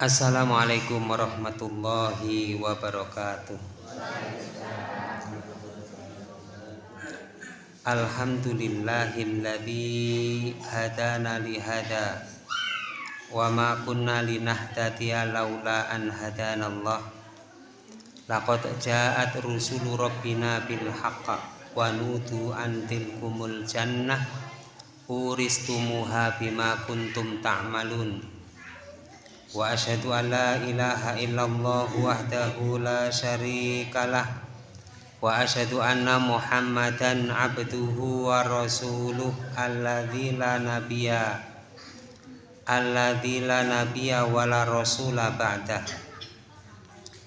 Assalamualaikum warahmatullahi wabarakatuh. Alhamdulillahilladzi hadana li hada wa ma kunna linahtadiya laula an hadanallah laqad ja'at rusulu rabbina bil haqq wa nudu an tilkumul jannah. Uristumuha bima kuntum ta'malun. wa an la ilaha illallah wahdahu la syarikalah wa asyhadu anna muhammadan abduhu wa rasuluh alladzi la nabiyya alladzi la nabiyya wa la rasula ba'dah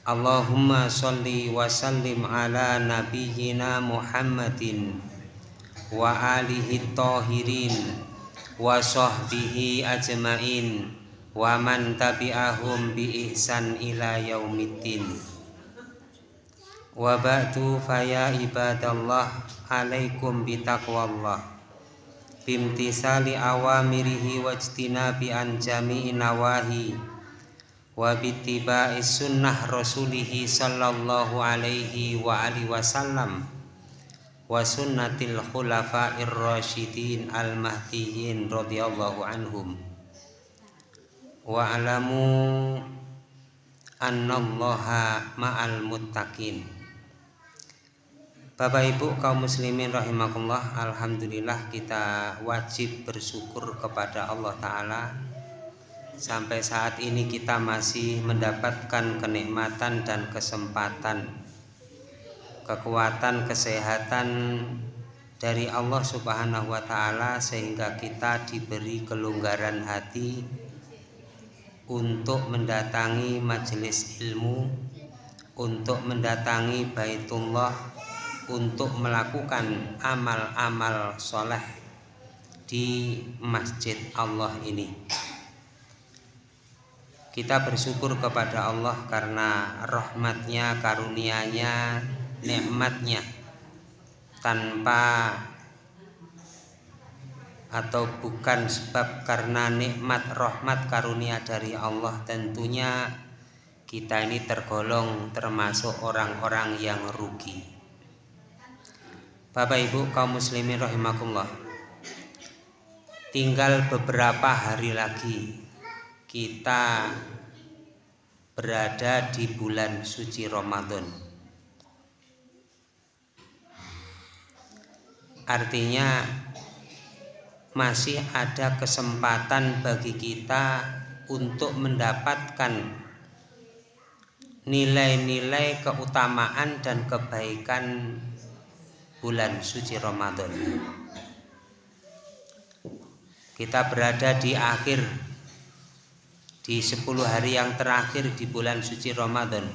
Allahumma sholli wa sallim ala nabiyyina Muhammadin wa alihi tahirin wa man tabi'ahum bi ihsan ila yaumiddin. Wa ba'du faya ibadallah alaikum bitaqwallah bimtisali awamirihi wajtinabi an jami'i nawahi. Wa bittiba'i sunnah rasulihi sallallahu alaihi wa alihi wasallam wa sunnatil khulafa'ir rasyidin al mahdiyin radhiyallahu anhum wa alamu annallaha ma'al muttaqin. Bapak Ibu kaum muslimin rahimakumullah Alhamdulillah kita wajib bersyukur kepada Allah Ta'ala. Sampai saat ini kita masih mendapatkan kenikmatan dan kesempatan Kekuatan, kesehatan dari Allah Subhanahu wa Ta'ala, sehingga kita diberi kelonggaran hati untuk mendatangi majelis ilmu, untuk mendatangi Baitullah untuk melakukan amal-amal soleh di masjid Allah ini. Kita bersyukur kepada Allah karena rahmatnya, karunianya, nikmatnya. Tanpa atau bukan sebab karena nikmat rahmat karunia dari Allah tentunya kita ini tergolong termasuk orang-orang yang rugi. Bapak Ibu kaum muslimin rahimakumullah. Tinggal beberapa hari lagi kita berada di bulan suci Ramadan. Artinya masih ada kesempatan bagi kita untuk mendapatkan nilai-nilai keutamaan dan kebaikan bulan suci Ramadan. Kita berada di akhir di 10 hari yang terakhir di bulan suci Ramadan.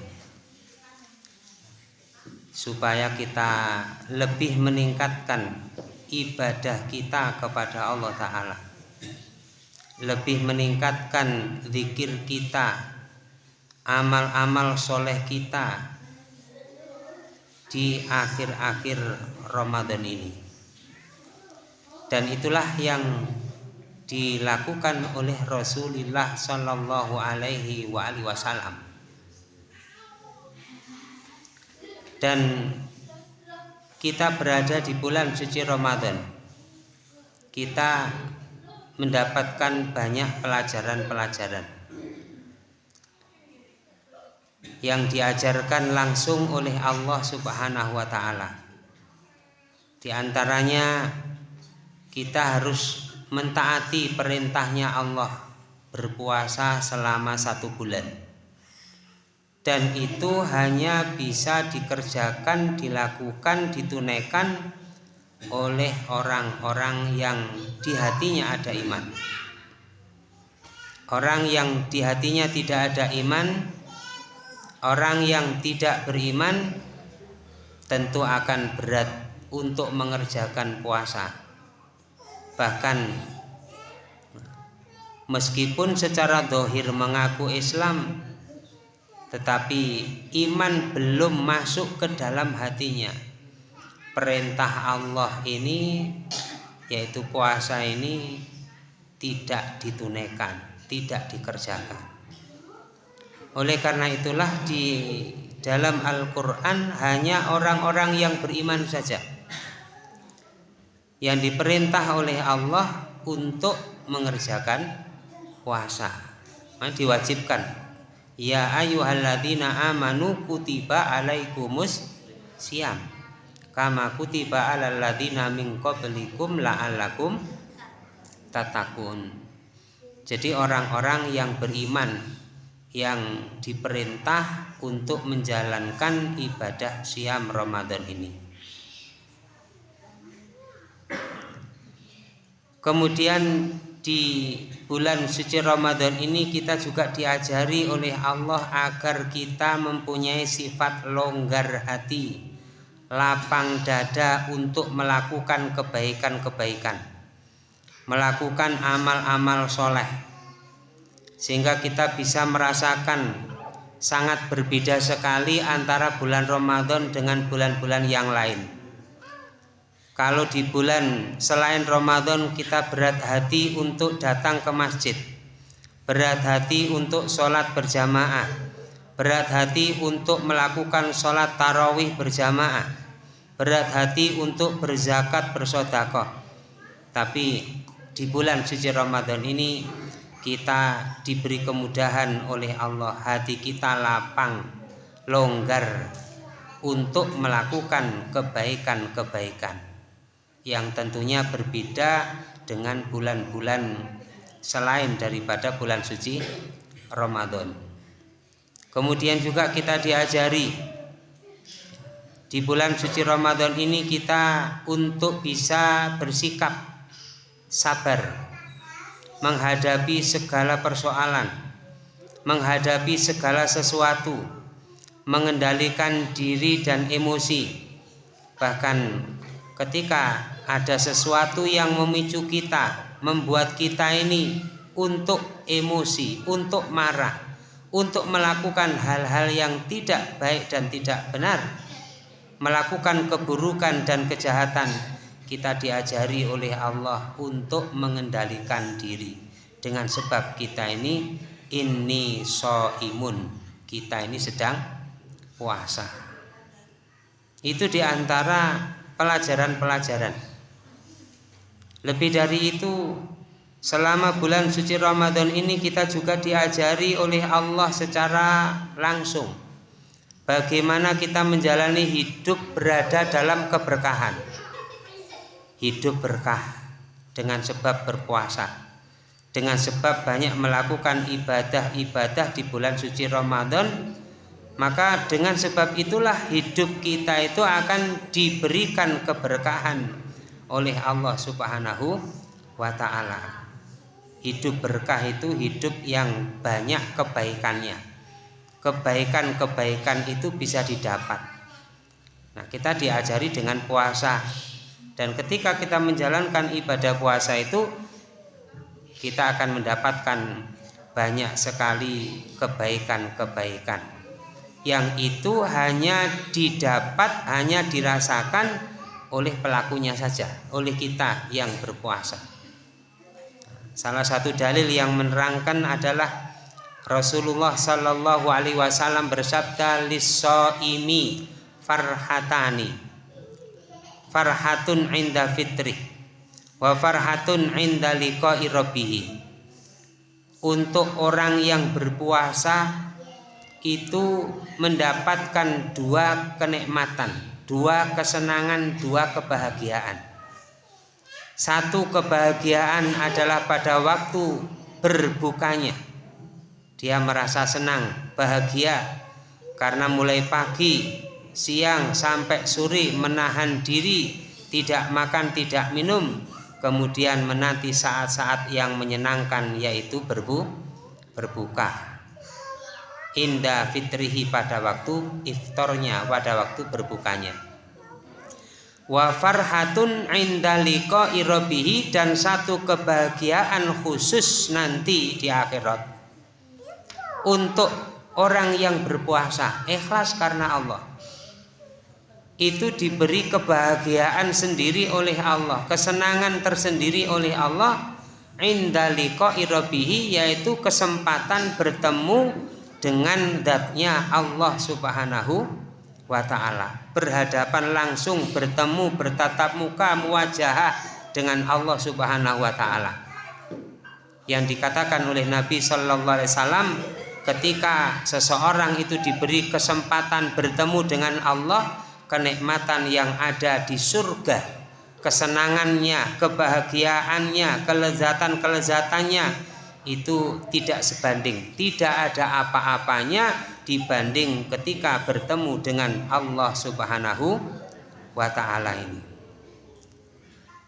Supaya kita lebih meningkatkan ibadah kita kepada Allah Ta'ala. Lebih meningkatkan zikir kita amal-amal soleh kita di akhir-akhir Ramadan ini. Dan itulah yang dilakukan oleh Rasulullah Shallallahu Alaihi Wasallam. Dan kita berada di bulan suci Ramadan. Kita mendapatkan banyak pelajaran-pelajaran. Yang diajarkan langsung oleh Allah Subhanahu wa taala. Di antaranya kita harus mentaati perintahnya Allah berpuasa selama satu bulan dan itu hanya bisa dikerjakan, dilakukan, ditunaikan oleh orang-orang yang di hatinya ada iman. Orang yang di hatinya tidak ada iman Orang yang tidak beriman tentu akan berat untuk mengerjakan puasa. Bahkan meskipun secara dohir mengaku Islam, tetapi iman belum masuk ke dalam hatinya. Perintah Allah ini, yaitu puasa ini, tidak ditunaikan, tidak dikerjakan. Oleh karena itulah di dalam Al-Quran hanya orang-orang yang beriman saja. Yang diperintah oleh Allah untuk mengerjakan puasa. Nah, diwajibkan ya ayyuhalladzina amanu kutiba alaikumus siam kama kutiba alal ladzina min qablikum la'allakum tatakun jadi orang-orang yang beriman yang diperintah untuk menjalankan ibadah siam Ramadan ini. Kemudian di bulan suci Ramadan ini kita juga diajari oleh Allah agar kita mempunyai sifat longgar hati, lapang dada untuk melakukan kebaikan-kebaikan, melakukan amal-amal soleh sehingga kita bisa merasakan sangat berbeda sekali antara bulan Ramadan dengan bulan-bulan yang lain. Kalau di bulan selain Ramadan kita berat hati untuk datang ke masjid, berat hati untuk sholat berjamaah, berat hati untuk melakukan sholat tarawih berjamaah, berat hati untuk berzakat bersodakoh. Tapi di bulan suci Ramadan ini kita diberi kemudahan oleh Allah. Hati kita lapang longgar untuk melakukan kebaikan-kebaikan yang tentunya berbeda dengan bulan-bulan selain daripada bulan suci Ramadan kemudian juga kita diajari di bulan suci Ramadan ini kita untuk bisa bersikap sabar menghadapi segala persoalan, menghadapi segala sesuatu, mengendalikan diri dan emosi. Bahkan ketika ada sesuatu yang memicu kita, membuat kita ini untuk emosi, untuk marah, untuk melakukan hal-hal yang tidak baik dan tidak benar, melakukan keburukan dan kejahatan kita diajari oleh Allah untuk mengendalikan diri. Dengan sebab kita ini ini so imun kita ini sedang puasa. Itu di antara pelajaran-pelajaran lebih dari itu selama bulan suci Ramadan ini kita juga diajari oleh Allah secara langsung. Bagaimana kita menjalani hidup berada dalam keberkahan. Hidup berkah dengan sebab berpuasa. Dengan sebab banyak melakukan ibadah-ibadah di bulan suci Ramadan maka dengan sebab itulah hidup kita itu akan diberikan keberkahan oleh Allah Subhanahu wa taala. Hidup berkah itu hidup yang banyak kebaikannya. Kebaikan-kebaikan itu bisa didapat. Nah, kita diajari dengan puasa dan ketika kita menjalankan ibadah puasa itu kita akan mendapatkan banyak sekali kebaikan-kebaikan yang itu hanya didapat hanya dirasakan oleh pelakunya saja oleh kita yang berpuasa salah satu dalil yang menerangkan adalah Rasulullah Shallallahu Alaihi Wasallam bersabda lisoimi farhatani farhatun inda fitri wa farhatun inda liqa'i untuk orang yang berpuasa itu mendapatkan dua kenikmatan, dua kesenangan, dua kebahagiaan. Satu kebahagiaan adalah pada waktu berbukanya. Dia merasa senang, bahagia karena mulai pagi siang sampai sore menahan diri tidak makan tidak minum kemudian menanti saat-saat yang menyenangkan yaitu berbu berbuka indah fitrihi pada waktu iftornya pada waktu berbukanya. Wa farhatun inda irobihi dan satu kebahagiaan khusus nanti di akhirat. Untuk orang yang berpuasa ikhlas karena Allah. Itu diberi kebahagiaan sendiri oleh Allah, kesenangan tersendiri oleh Allah indalika irabihi yaitu kesempatan bertemu dengan datnya Allah Subhanahu wa taala. Berhadapan langsung, bertemu, bertatap muka, muwajahah dengan Allah Subhanahu wa taala. Yang dikatakan oleh Nabi sallallahu alaihi wasallam ketika seseorang itu diberi kesempatan bertemu dengan Allah, kenikmatan yang ada di surga, kesenangannya, kebahagiaannya, kelezatan-kelezatannya itu tidak sebanding, tidak ada apa-apanya dibanding ketika bertemu dengan Allah Subhanahu wa taala ini.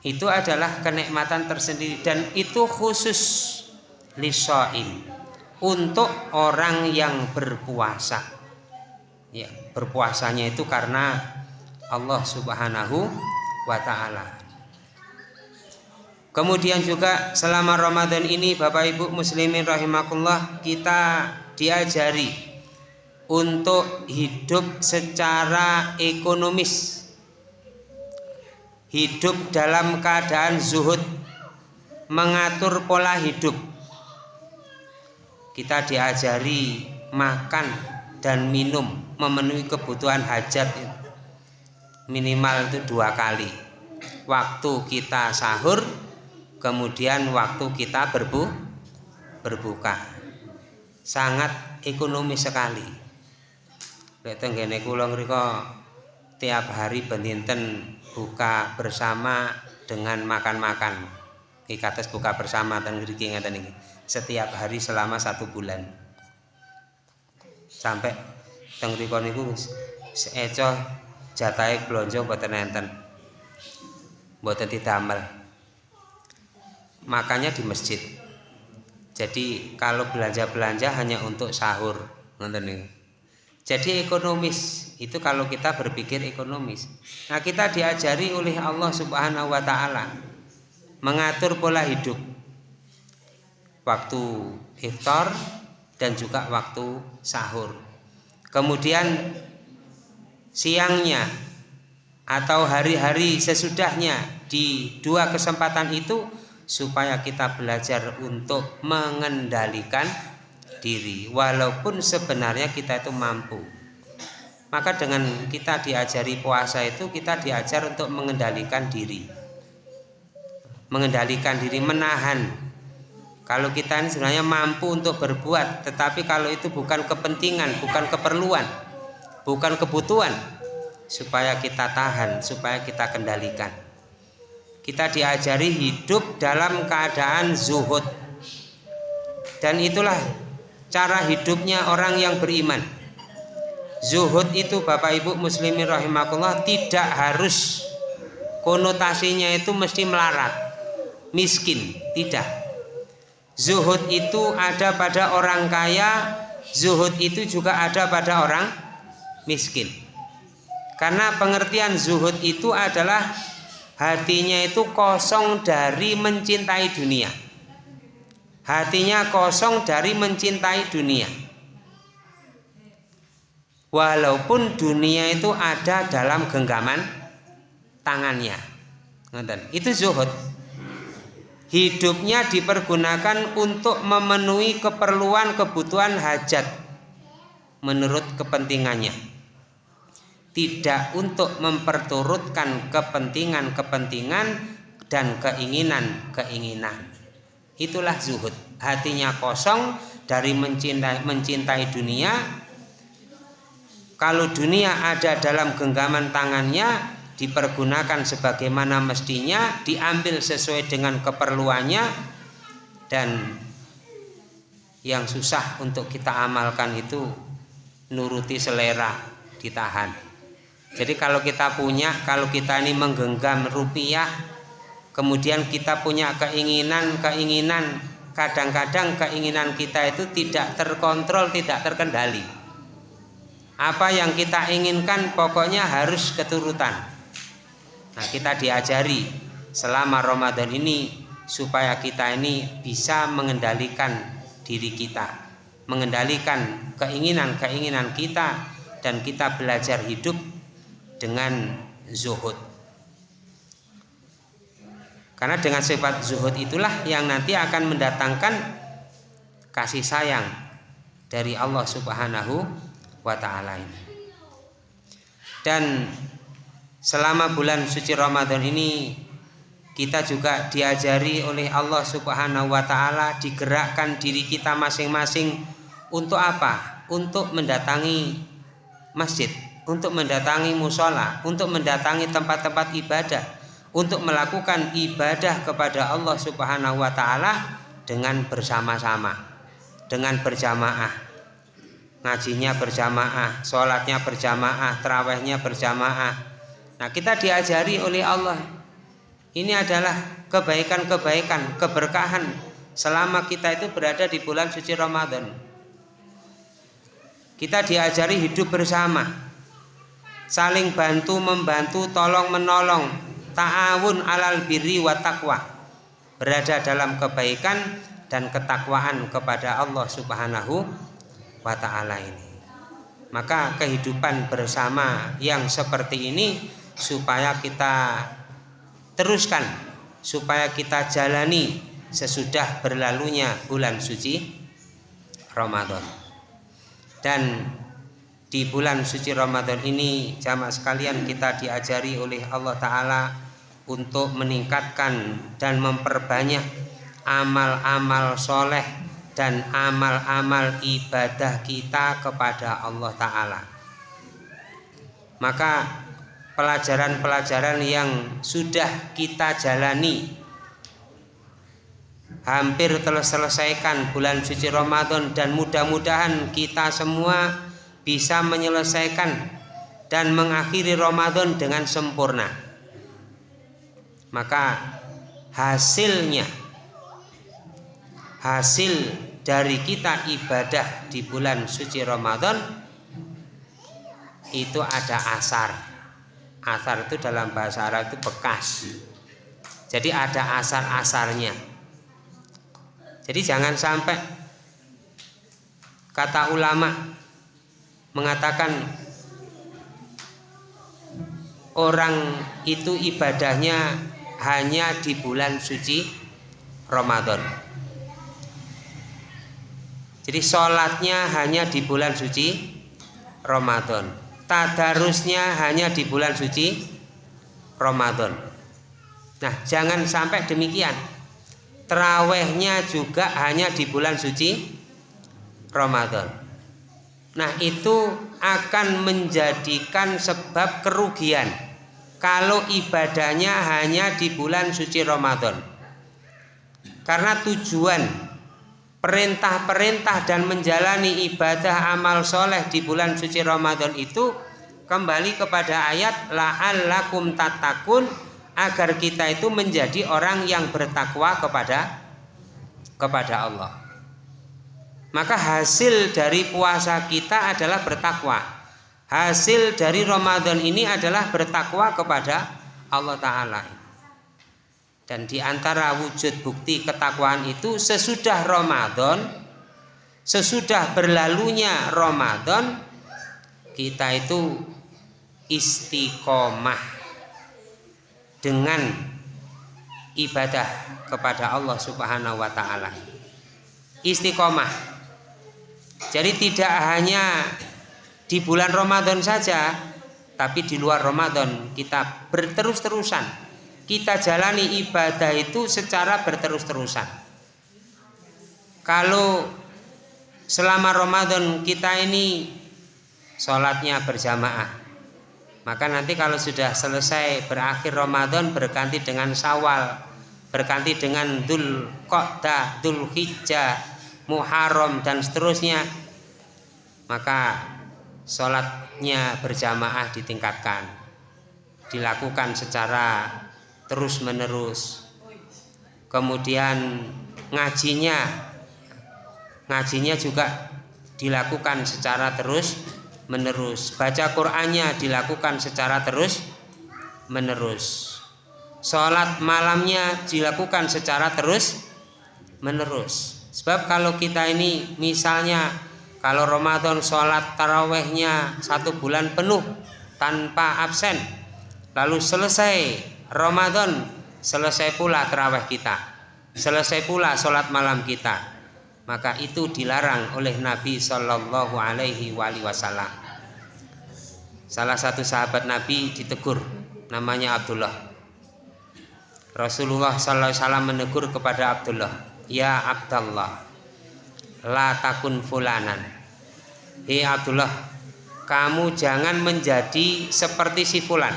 Itu adalah kenikmatan tersendiri dan itu khusus lisaim untuk orang yang berpuasa. Ya, berpuasanya itu karena Allah Subhanahu wa taala. Kemudian juga selama Ramadan ini Bapak Ibu muslimin rahimakumullah kita diajari untuk hidup secara ekonomis. Hidup dalam keadaan zuhud, mengatur pola hidup. Kita diajari makan dan minum, memenuhi kebutuhan hajat minimal itu dua kali. Waktu kita sahur kemudian waktu kita berbu berbuka. Sangat ekonomis sekali. Lek tenggene tiap hari bendinten buka bersama dengan makan-makan. Iki buka bersama ten ngriki ngeten iki. Setiap hari selama satu bulan. Sampai teng mriku niku seeco jatahe blonjo mboten enten mboten didamel makannya di masjid. Jadi kalau belanja-belanja hanya untuk sahur jadi ekonomis. Itu kalau kita berpikir ekonomis. Nah kita diajari oleh Allah subhanahu wa ta'ala mengatur pola hidup. Waktu iftar dan juga waktu sahur. Kemudian siangnya atau hari-hari sesudahnya di dua kesempatan itu supaya kita belajar untuk mengendalikan diri walaupun sebenarnya kita itu mampu. Maka dengan kita diajari puasa itu kita diajar untuk mengendalikan diri. Mengendalikan diri menahan. Kalau kita ini sebenarnya mampu untuk berbuat tetapi kalau itu bukan kepentingan bukan keperluan bukan kebutuhan supaya kita tahan supaya kita kendalikan kita diajari hidup dalam keadaan zuhud. Dan itulah cara hidupnya orang yang beriman. Zuhud itu Bapak Ibu muslimin rahimakumullah tidak harus konotasinya itu mesti melarat miskin tidak. Zuhud itu ada pada orang kaya zuhud itu juga ada pada orang miskin. Karena pengertian zuhud itu adalah hatinya itu kosong dari mencintai dunia. Hatinya kosong dari mencintai dunia. Walaupun dunia itu ada dalam genggaman tangannya. Itu zuhud. Hidupnya dipergunakan untuk memenuhi keperluan kebutuhan hajat menurut kepentingannya tidak untuk memperturutkan kepentingan-kepentingan dan keinginan-keinginan. Itulah zuhud. Hatinya kosong dari mencintai, mencintai dunia. Kalau dunia ada dalam genggaman tangannya, dipergunakan sebagaimana mestinya, diambil sesuai dengan keperluannya, dan yang susah untuk kita amalkan itu nuruti selera, ditahan. Jadi kalau kita punya, kalau kita ini menggenggam rupiah, kemudian kita punya keinginan-keinginan, kadang-kadang keinginan kita itu tidak terkontrol, tidak terkendali. Apa yang kita inginkan pokoknya harus keturutan. Nah, kita diajari selama Ramadan ini supaya kita ini bisa mengendalikan diri kita, mengendalikan keinginan-keinginan kita dan kita belajar hidup dengan zuhud karena dengan sifat zuhud itulah yang nanti akan mendatangkan kasih sayang dari Allah Subhanahu wa taala ini. Dan selama bulan suci Ramadan ini kita juga diajari oleh Allah Subhanahu wa taala digerakkan diri kita masing-masing untuk apa? Untuk mendatangi masjid, untuk mendatangi musola, untuk mendatangi tempat-tempat ibadah, untuk melakukan ibadah kepada Allah Subhanahu wa taala dengan bersama-sama, dengan berjamaah ngajinya berjamaah, sholatnya berjamaah, terawihnya berjamaah. Nah kita diajari oleh Allah. Ini adalah kebaikan-kebaikan, keberkahan selama kita itu berada di bulan suci Ramadan. Kita diajari hidup bersama, saling bantu membantu, tolong menolong, ta'awun alal birri wa taqwa. Berada dalam kebaikan dan ketakwaan kepada Allah Subhanahu wa taala ini. Maka kehidupan bersama yang seperti ini supaya kita teruskan, supaya kita jalani sesudah berlalunya bulan suci Ramadan. Dan di bulan suci Ramadan ini jamaah sekalian kita diajari oleh Allah taala untuk meningkatkan dan memperbanyak amal-amal soleh dan amal-amal ibadah kita kepada Allah Ta'ala. Maka pelajaran-pelajaran yang sudah kita jalani hampir telah selesaikan bulan suci Ramadan dan mudah-mudahan kita semua bisa menyelesaikan dan mengakhiri Ramadan dengan sempurna. Maka hasilnya hasil dari kita ibadah di bulan suci Ramadan itu ada asar. Asar itu dalam bahasa Arab itu bekas. Jadi ada asar-asarnya. Jadi jangan sampai kata ulama mengatakan orang itu ibadahnya hanya di bulan suci Ramadan jadi sholatnya hanya di bulan suci Ramadan. Tadarusnya hanya di bulan suci Ramadan. Nah, jangan sampai demikian. Terawehnya juga hanya di bulan suci Ramadan. Nah, itu akan menjadikan sebab kerugian kalau ibadahnya hanya di bulan suci Ramadan. Karena tujuan perintah-perintah dan menjalani ibadah amal soleh di bulan suci Ramadan itu kembali kepada ayat la'allakum tatakun agar kita itu menjadi orang yang bertakwa kepada kepada Allah. Maka hasil dari puasa kita adalah bertakwa. Hasil dari Ramadan ini adalah bertakwa kepada Allah Ta'ala. Dan di antara wujud bukti ketakwaan itu sesudah Ramadan, sesudah berlalunya Ramadan, kita itu istiqomah dengan ibadah kepada Allah Subhanahu wa taala. Istiqomah. Jadi tidak hanya di bulan Ramadan saja, tapi di luar Ramadan kita berterus-terusan kita jalani ibadah itu secara berterus-terusan. Kalau selama Ramadan kita ini sholatnya berjamaah, maka nanti kalau sudah selesai berakhir Ramadan berganti dengan Sawal, berganti dengan Dul Qodah, Dul Hijjah, Muharram dan seterusnya, maka sholatnya berjamaah ditingkatkan, dilakukan secara terus menerus kemudian ngajinya ngajinya juga dilakukan secara terus menerus baca Qurannya dilakukan secara terus menerus sholat malamnya dilakukan secara terus menerus sebab kalau kita ini misalnya kalau Ramadan sholat tarawehnya satu bulan penuh tanpa absen lalu selesai Ramadan selesai pula terawih kita selesai pula sholat malam kita maka itu dilarang oleh Nabi Shallallahu Alaihi Wasallam. Salah satu sahabat Nabi ditegur, namanya Abdullah. Rasulullah Sallallahu Alaihi Wasallam menegur kepada Abdullah, ya Abdullah, la takun fulanan. Hei Abdullah, kamu jangan menjadi seperti si fulan.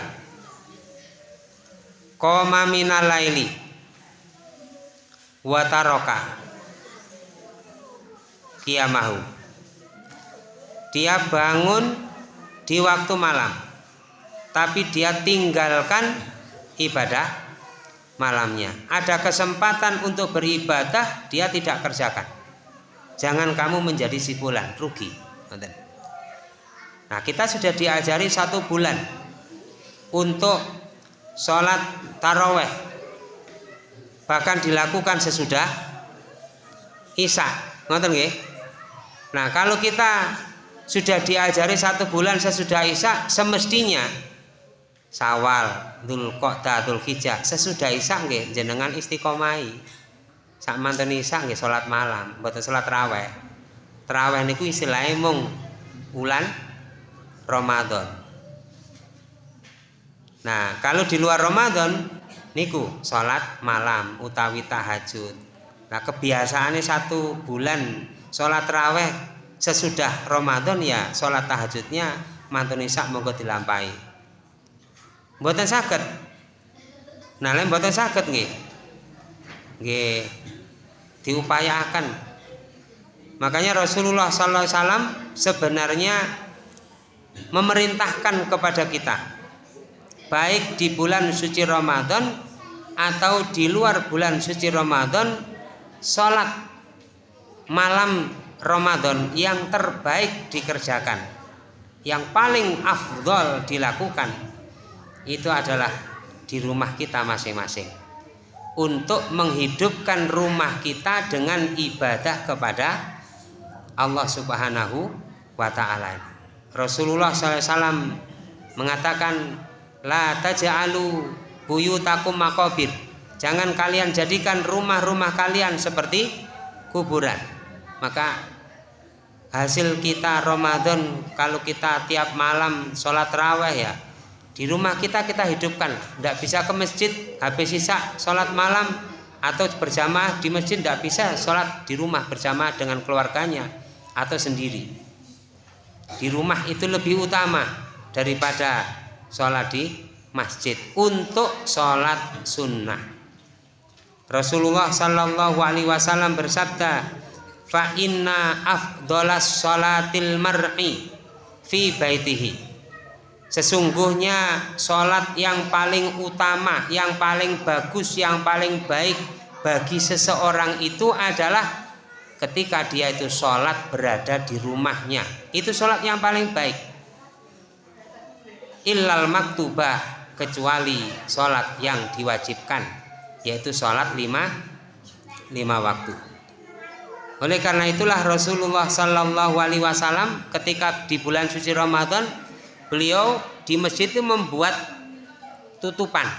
Koma minal laili wataroka kiamahu dia bangun di waktu malam tapi dia tinggalkan ibadah malamnya. Ada kesempatan untuk beribadah dia tidak kerjakan. Jangan kamu menjadi si bulan rugi. Nah kita sudah diajari satu bulan untuk sholat taraweh. Bahkan dilakukan sesudah isya. Ngoten nggih? Nah kalau kita sudah diajari satu bulan sesudah Isya semestinya Sawal, Dul Qa'dah, Dul Hijjah sesudah Isya nggih jenengan istiqomai. Sak manten Isya nggih salat malam, mboten salat raweh. Traweh niku istilahnya mung bulan Ramadan. Nah, kalau di luar Ramadan niku salat malam utawi tahajud. Nah, kebiasaannya satu bulan sholat raweh sesudah Ramadan ya sholat tahajudnya mantun isak monggo dilampai mboten saged. Nah lain mboten saged nggih. Nggih. Diupayakan. Makanya Rasulullah sallallahu alaihi sebenarnya memerintahkan kepada kita baik di bulan suci Ramadan atau di luar bulan suci Ramadan sholat malam Ramadan yang terbaik dikerjakan yang paling afdol dilakukan itu adalah di rumah kita masing-masing untuk menghidupkan rumah kita dengan ibadah kepada Allah Subhanahu wa taala. Rasulullah SAW mengatakan la taj'alu buyutakum maqabir. Jangan kalian jadikan rumah-rumah kalian seperti kuburan maka hasil kita Ramadan kalau kita tiap malam sholat raweh ya di rumah kita kita hidupkan. Tidak bisa ke masjid habis sisa sholat malam. Atau berjamaah di masjid tidak bisa sholat di rumah berjamaah dengan keluarganya atau sendiri. Di rumah itu lebih utama daripada sholat di masjid. Untuk sholat sunnah. Rasulullah Shallallahu Alaihi Wasallam bersabda, fa inna afdolas salatil mar'i fi baitihi. Sesungguhnya sholat yang paling utama, yang paling bagus, yang paling baik bagi seseorang itu adalah ketika dia itu sholat berada di rumahnya. Itu sholat yang paling baik. Illal maktubah kecuali sholat yang diwajibkan yaitu sholat lima lima waktu. Oleh karena itulah Rasulullah Shallallahu Alaihi Wasallam ketika di bulan suci Ramadan beliau di masjid itu membuat tutupan,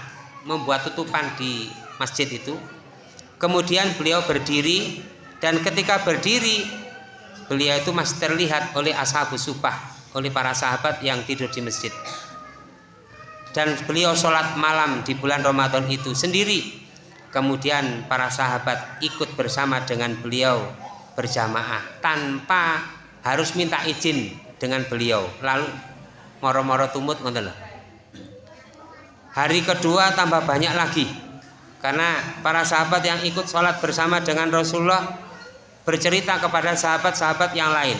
membuat tutupan di masjid itu. Kemudian beliau berdiri dan ketika berdiri beliau itu masih terlihat oleh ashabus supah, oleh para sahabat yang tidur di masjid. Dan beliau sholat malam di bulan Ramadan itu sendiri kemudian para sahabat ikut bersama dengan beliau berjamaah tanpa harus minta izin dengan beliau lalu moro-moro tumut hari kedua tambah banyak lagi. Karena para sahabat yang ikut sholat bersama dengan Rasulullah bercerita kepada sahabat-sahabat yang lain.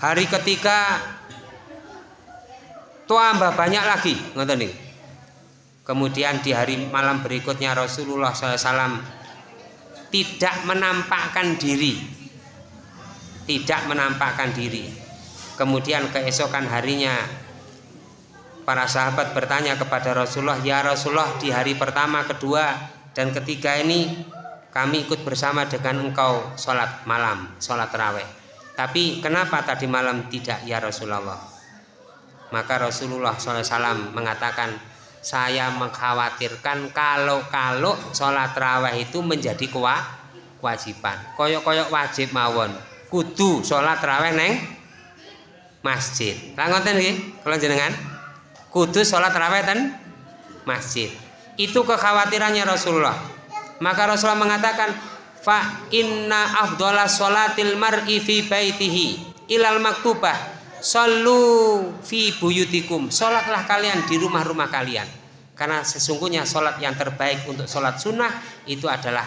Hari ketiga tambah banyak lagi Kemudian di hari malam berikutnya Rasulullah SAW tidak menampakkan diri, tidak menampakkan diri. Kemudian keesokan harinya para sahabat bertanya kepada Rasulullah, ya Rasulullah di hari pertama, kedua, dan ketiga ini kami ikut bersama dengan engkau sholat malam, sholat raweh. Tapi kenapa tadi malam tidak ya Rasulullah? Maka Rasulullah SAW mengatakan, saya mengkhawatirkan kalau-kalau sholat raweh itu menjadi kewajiban koyok-koyok wajib mawon kudu sholat raweh neng masjid. Lah ngoten nggih kalau jenengan kudu sholat raweh ten masjid. Itu kekhawatirannya Rasulullah. Maka Rasulullah mengatakan fa inna afdhala sholatil mar'i fi baitihi ilal maktubah. Sallu fi buyutikum. Sholatlah kalian di rumah-rumah kalian. Karena sesungguhnya sholat yang terbaik untuk sholat sunnah Itu adalah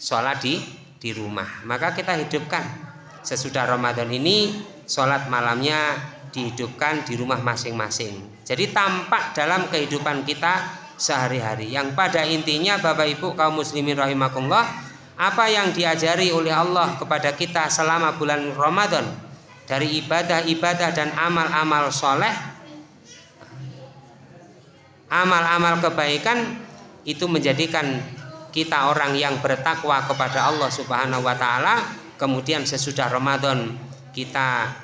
sholat di, di rumah. Maka kita hidupkan Sesudah Ramadan ini Sholat malamnya dihidupkan di rumah masing-masing. Jadi tampak dalam kehidupan kita sehari-hari. Yang pada intinya Bapak Ibu kaum muslimin rahimakumullah Apa yang diajari oleh Allah kepada kita selama bulan Ramadan dari ibadah-ibadah dan amal-amal soleh amal-amal kebaikan itu menjadikan kita orang yang bertakwa kepada Allah Subhanahu wa taala kemudian sesudah Ramadan kita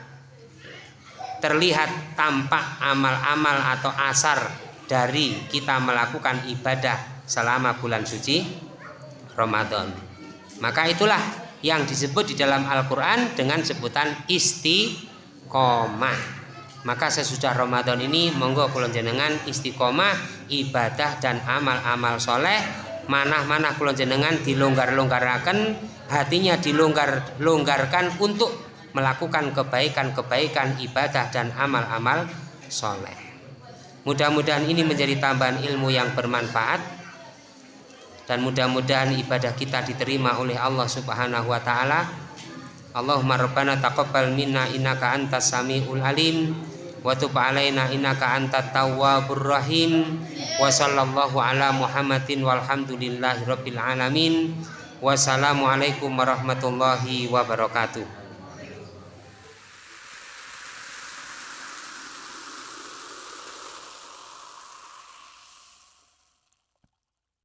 terlihat tampak amal-amal atau asar dari kita melakukan ibadah selama bulan suci Ramadan. Maka itulah yang disebut di dalam Al-Quran dengan sebutan istiqomah. Maka sesudah Ramadan ini monggo kulon jenengan istiqomah ibadah dan amal-amal soleh. Mana-mana kulon jenengan dilonggar-longgarkan hatinya dilonggar-longgarkan untuk melakukan kebaikan-kebaikan ibadah dan amal-amal soleh mudah-mudahan ini menjadi tambahan ilmu yang bermanfaat dan mudah-mudahan ibadah kita diterima oleh Allah Subhanahu wa taala. Allahumma rabbana taqabbal minna innaka antas samiul alim wa tub alaina innaka antat tawwabur rahim wa sallallahu ala Muhammadin walhamdulillahi rabbil alamin. Wassalamualaikum warahmatullahi wabarakatuh.